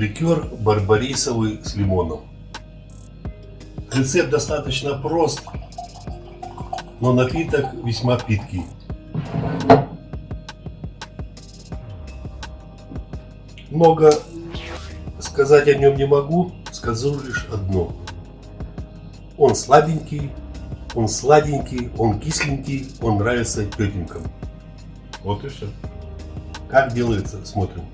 Ликер барбарисовый с лимоном. Рецепт достаточно прост, но напиток весьма питкий. Много сказать о нем не могу, скажу лишь одно. Он слабенький, он сладенький, он кисленький, он нравится тетенькам. Вот и все. Как делается, смотрим.